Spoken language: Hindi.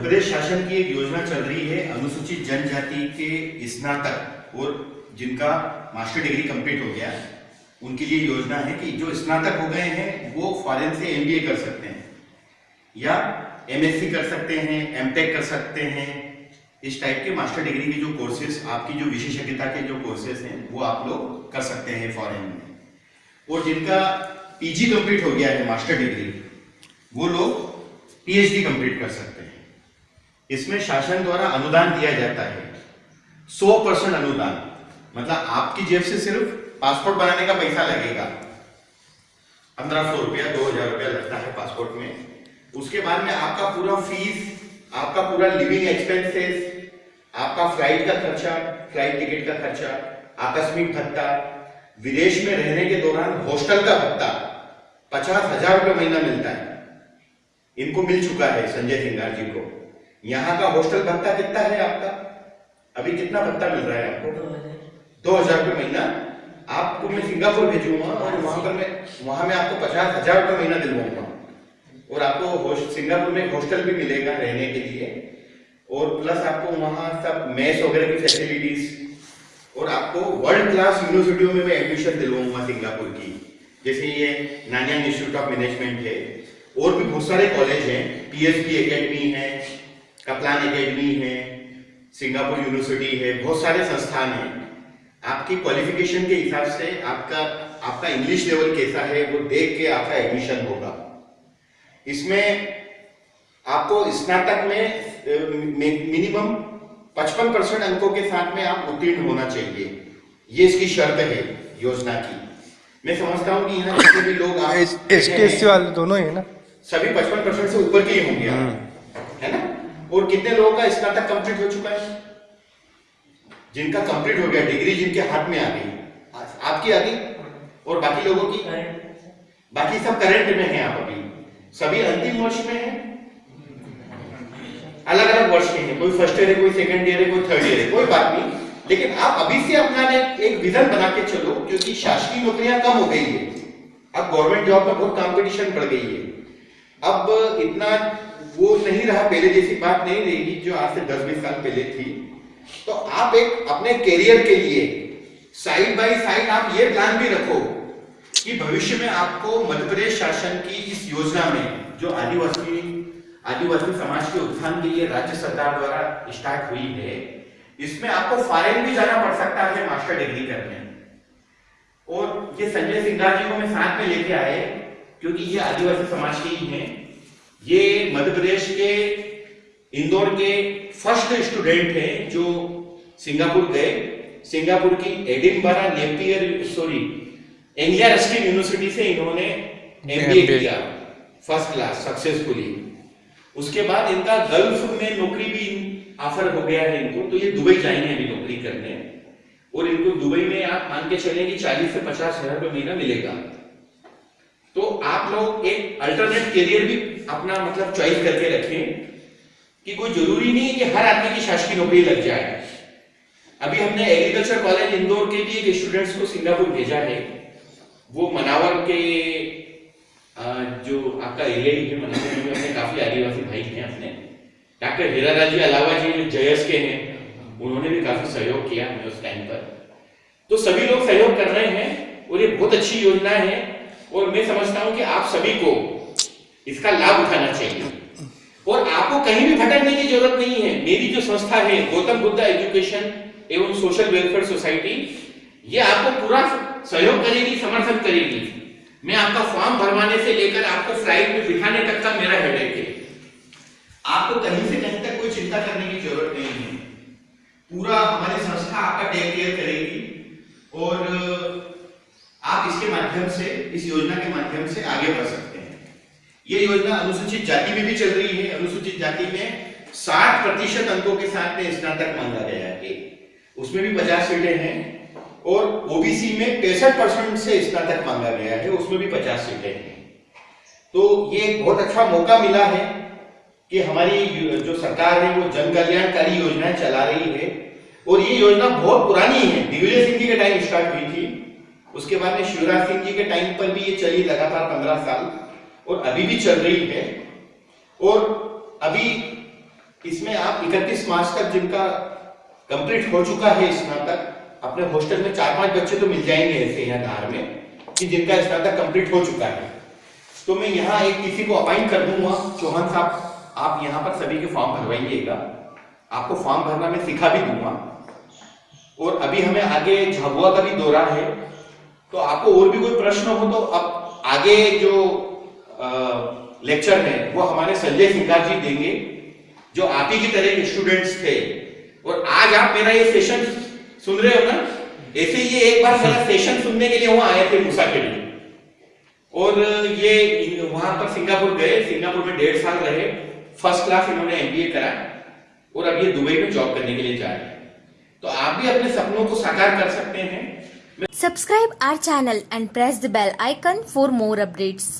प्रदेश शासन की एक योजना चल रही है, अनुसूचित जनजाति के स्नातक और जिनका मास्टर डिग्री कंप्लीट हो गया, उनके लिए योजना है कि जो स्नातक हो गए हैं, वो फॉरेन से एमबीए कर सकते हैं, या एमएससी कर सकते हैं एमटेक कर सकते हैं। इस टाइप के मास्टर डिग्री के जो कोर्सेज आपकी जो विशेषज्ञता के जो कोर्सेज हैं, वो आप लोग कर सकते हैं फॉरेन में। और जिनका पीजी कंप्लीट हो गया है मास्टर डिग्री वो लोग पीएचडी कंप्लीट कर सकते हैं। इसमें शासन द्वारा अनुदान दिया जाता है। सौ परसेंट अनुदान। मतलब आपकी जेब से सिर्फ़ पासपोर्ट बनाने का पैसा लगेगा। पंद्रह सौ रुपया, दो हज़ार रुपया लगता है पासपोर्ट में। उसके बाद में आपका पूरा फ़ीस आपका पूरा लिविंग एक्सपेंसेस आपका फ़्लाइट का खर्चा फ़्लाइट टिकट का खर्चा, आकस्मिक भत्ता, विदेश में रहने के दौरान हॉस्टल का भत्ता, पचास हज़ार रुपये महीना मिलता है। इनको मिल चुका है संजय सिंगार जी को। यहाँ का हॉस्टल भत्ता कितना है आपका? अभी कितना भत्ता मिल रहा है आपको? दो हज़ार। रुपये महीना? आपको मैं सिंगापुर भेजूँगा और वहाँ पर मैं वहाँ में आपको पचास हज़ार रुपये महीना दिलवाऊँगा। और आपको सिंगापुर में हॉस्टल भी मिलेगा रहने के लिए। और प्लस आपको वहाँ सब मेस वगैरह की फैसिलिटीज़ और आपको वर्ल्ड क्लास यूनिवर्सिटियों में मैं एडमिशन दिलवाऊँगा सिंगापुर की। जैसे ये नानियांग इंस्टीट्यूट ऑफ़ मैनेजमेंट है। और भी बहुत सारे कॉलेज हैं। पीएसपी एकेडमी है। कपलान एकेडमी है सिंगापुर यूनिवर्सिटी है बहुत सारे संस्थान हैं। आपकी क्वालिफिकेशन के हिसाब से आपका आपका इंग्लिश लेवल कैसा है वो देख के आपका एडमिशन होगा। इसमें आपको स्नातक में मिनिमम 55 परसेंट अंकों के साथ में आप उत्तीर्ण होना चाहिए। ये इसकी शर्त है योजना की। मैं समझता हूँ कि यहाँ जितने भी लोग एस वाले दोनों ही है ना? सभी 55 परसेंट से ऊपर के ही होंगे। है ना और कितने लोगों का स्नातक कंप्लीट हो चुका है? जिनका कंप्लीट हो गया डिग्री जिनके हाथ में आ गई आपकी आ गई? और बाकी लोगों की? बाकी सब करंट में है आप अभी। सभी अंतिम वर्ष में है? अलग अलग वर्ष के हैं। कोई फ़र्स्ट ईयर है कोई सेकंड ईयर है कोई थर्ड ईयर है कोई बात नहीं। लेकिन आप अभी से अपना एक, विजन बना के चलो क्योंकि शासकीय नौकरियाँ कम हो गई है। अब गवर्नमेंट जॉब में बहुत कॉम्पिटिशन बढ़ गई है। अब इतना वो नहीं रहा, पहले जैसी बात नहीं रहेगी जो आज से दस बीस साल पहले थी। तो आप एक अपने करियर के लिए साइड बाय साइड आप ये प्लान भी रखो कि भविष्य में आपको मध्य प्रदेश शासन की इस योजना में, जो आदिवासी आदिवासी समाज के उत्थान के लिए राज्य सरकार द्वारा स्टार्ट हुई है, इसमें आपको फॉरेन भी जाना पड़ सकता है मास्टर डिग्री करने। और ये संजय सिंघार जी को मैं साथ में लेके आए क्योंकि ये आदिवासी समाज के ही हैं। ये मध्य प्रदेश के इंदौर के फ़र्स्ट स्टूडेंट हैं जो सिंगापुर गए। सिंगापुर की Edinburgh Napier sorry Anglia Ruskin university से इन्होंने एमबीए किया फ़र्स्ट क्लास सक्सेसफुली उसके बाद इनका गल्फ में नौकरी भी ऑफ़र हो गया है इनको। तो ये दुबई जाएँगे अभी नौकरी करने। और इनको दुबई में आप मान के चलें कि चालीस से पचास हज़ार रुपये महीना मिलेगा। तो आप लोग एक अल्टरनेट करियर भी अपना मतलब चॉइस करके रखें कि कोई ज़रूरी नहीं है कि हर आदमी की शासकीय नौकरी लग जाए। अभी हमने एग्रीकल्चर कॉलेज इंदौर के लिए के स्टूडेंट्स को सिंगापुर भेजा है। वो मनावर के जो आपका एरिया ही है, मनावर में अपने काफ़ी आदिवासी भाई हैं अपने। डॉक्टर हीरा जी अलावा जो जयस के हैं। उन्होंने भी काफ़ी सहयोग किया हमें उस टाइम पर। तो सभी लोग सहयोग कर रहे हैं और ये बहुत अच्छी योजना है। और मैं समझता हूँ कि आप सभी को इसका लाभ उठाना चाहिए। और आपको कहीं भी भटकने की ज़रूरत नहीं है। मेरी जो संस्था है, गौतम बुद्धा एजुकेशन एवं सोशल वेलफेयर सोसाइटी, ये आपको पूरा सहयोग करेगी, समर्थन करेगी। मैं आपका फॉर्म भरवाने से लेकर आपको फ़्लाइट में बिठाने तक का मेरा हेडेक है। आपको कहीं से कहीं तक कोई चिंता करने की ज़रूरत नहीं है। पूरा हमारी संस्था आपका टेक केयर करेगी। और माध्यम से, इस योजना के माध्यम से आगे बढ़ सकते हैं। ये योजना अनुसूचित जाति में भी चल रही है। अनुसूचित जाति में 60 प्रतिशत अंकों के साथ में स्नातक मांगा गया है। उसमें भी 50 सीटें हैं और ओबीसी में पैंसठ परसेंट से स्नातक मांगा गया है। उसमें भी 50 सीटें हैं। तो ये बहुत अच्छा मौका मिला है कि हमारी जो सरकार है, वो जन कल्याणकारी योजनाएँ चला रही है। और ये योजना बहुत पुरानी है। दिग्विजय सिंह जी के टाइम स्टार्ट हुई थी। उसके बाद में शिवराज सिंह जी के टाइम पर भी ये चली लगातार पंद्रह साल, और अभी भी चल रही है। और अभी इसमें आप 31 मार्च तक जिनका कंप्लीट हो चुका है स्नातक अपने हॉस्टल में चार पाँच बच्चे तो मिल जाएँगे ऐसे यहाँ धार में, कि जिनका स्नातक कंप्लीट हो चुका है। तो मैं यहाँ एक किसी को अपॉइंट कर दूँगा, चौहान साहब, आप यहाँ पर सभी के फॉर्म भरवाइएगा। आपको फॉर्म भरना मैं सिखा भी दूँगा। और अभी हमें आगे झाबुआ का भी दौरा है तो आपको और भी कोई प्रश्न हो तो अब आगे जो लेक्चर है, वो हमारे संजय सिंगार जी देंगे, जो आप ही की तरह स्टूडेंट्स थे। और आज आप मेरा ये सेशन सुन रहे हो ना? ऐसे ये एक बार मेरा सेशन सुनने के लिए वहाँ आए थे मूसा के लिए। और ये वहाँ पर सिंगापुर गए, सिंगापुर में डेढ़ साल रहे। फ़र्स्ट क्लास इन्होंने एमबीए करा और अब ये दुबई में जॉब करने के लिए जा रहे हैं। तो आप भी अपने सपनों को साकार कर सकते हैं। Subscribe our channel and press the bell icon for more updates.